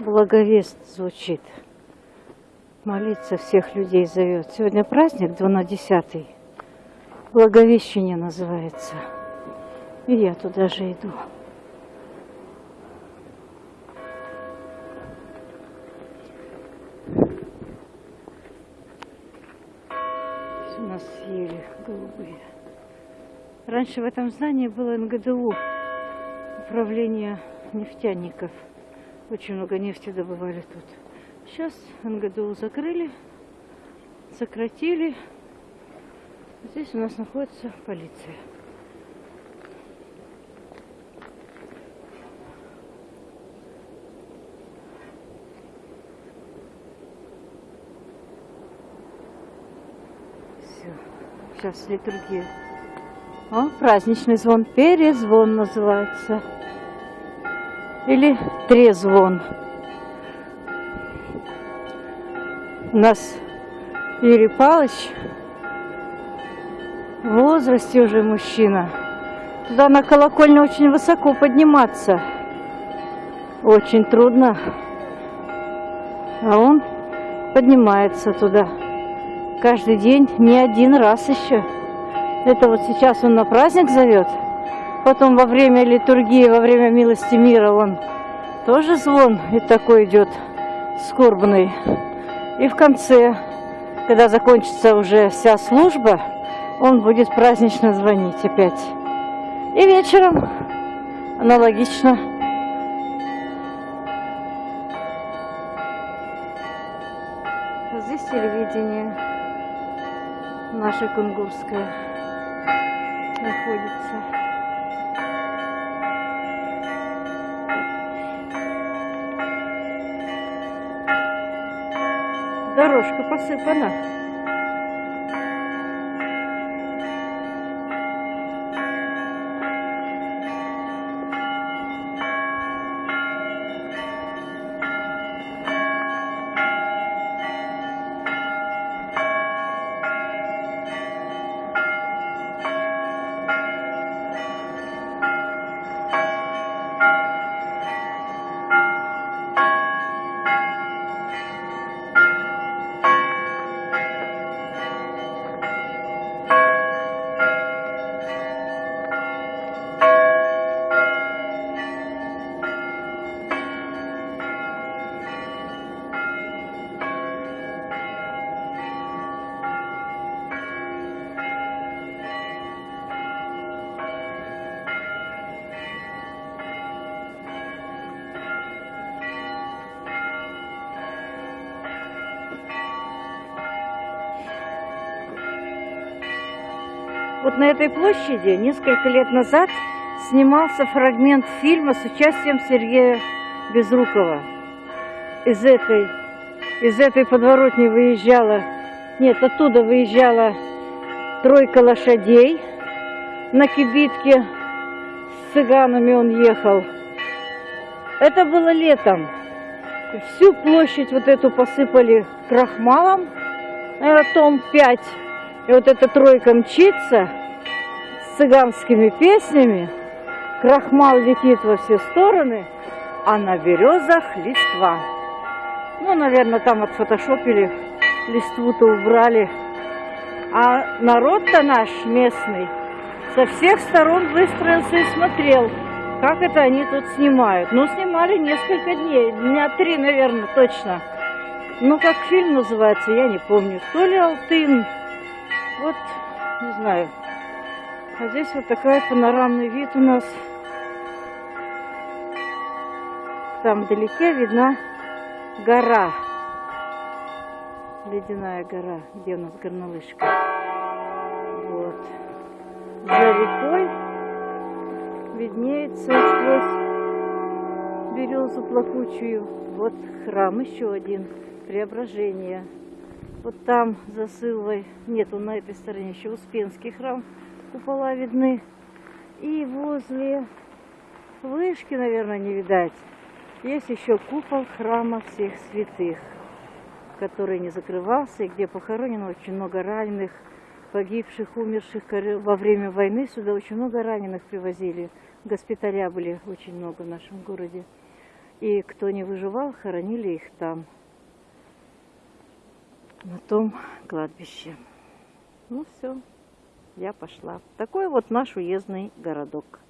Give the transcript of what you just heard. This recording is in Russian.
благовест звучит. Молиться всех людей зовет. Сегодня праздник 12 Благовещение называется. И я туда же иду. У нас ели голубые. Раньше в этом здании было НГДУ, управление нефтяников. Очень много нефти добывали тут. Сейчас НГДУ закрыли, сократили. Здесь у нас находится полиция. Все. Сейчас литургия. О, праздничный звон. Перезвон называется. Или трезвон. У нас Юрий Павлович в возрасте уже мужчина. Туда на колокольню очень высоко подниматься. Очень трудно. А он поднимается туда. Каждый день, не один раз еще. Это вот сейчас он на праздник зовет. Потом во время литургии, во время милости мира он тоже звон и такой идет скорбный. И в конце, когда закончится уже вся служба, он будет празднично звонить опять. И вечером аналогично. Здесь телевидение наше кунгурское находится. Дорожка посыпана. Вот на этой площади несколько лет назад снимался фрагмент фильма с участием Сергея Безрукова. Из этой, из этой подворотни выезжала, нет, оттуда выезжала тройка лошадей на кибитке. С цыганами он ехал. Это было летом. Всю площадь вот эту посыпали крахмалом, наверное, том 5 и вот эта тройка мчится с цыганскими песнями, крахмал летит во все стороны, а на березах листва. Ну, наверное, там отфотошопили, листву-то убрали. А народ-то наш местный со всех сторон выстроился и смотрел, как это они тут снимают. Ну, снимали несколько дней, дня три, наверное, точно. Ну, как фильм называется, я не помню. То ли Алтын, вот, не знаю. А здесь вот такой панорамный вид у нас. Там вдалеке видна гора. Ледяная гора, где у нас горнолыжка. Вот. За рекой виднеется сквозь березу плакучую. Вот храм еще один. Преображение. Вот там за Сылвой, нет, он на этой стороне еще Успенский храм, купола видны. И возле вышки, наверное, не видать, есть еще купол храма всех святых, который не закрывался, и где похоронено очень много раненых, погибших, умерших во время войны. Сюда очень много раненых привозили. Госпиталя были очень много в нашем городе. И кто не выживал, хоронили их там, на том кладбище. Ну все, я пошла. Такой вот наш уездный городок.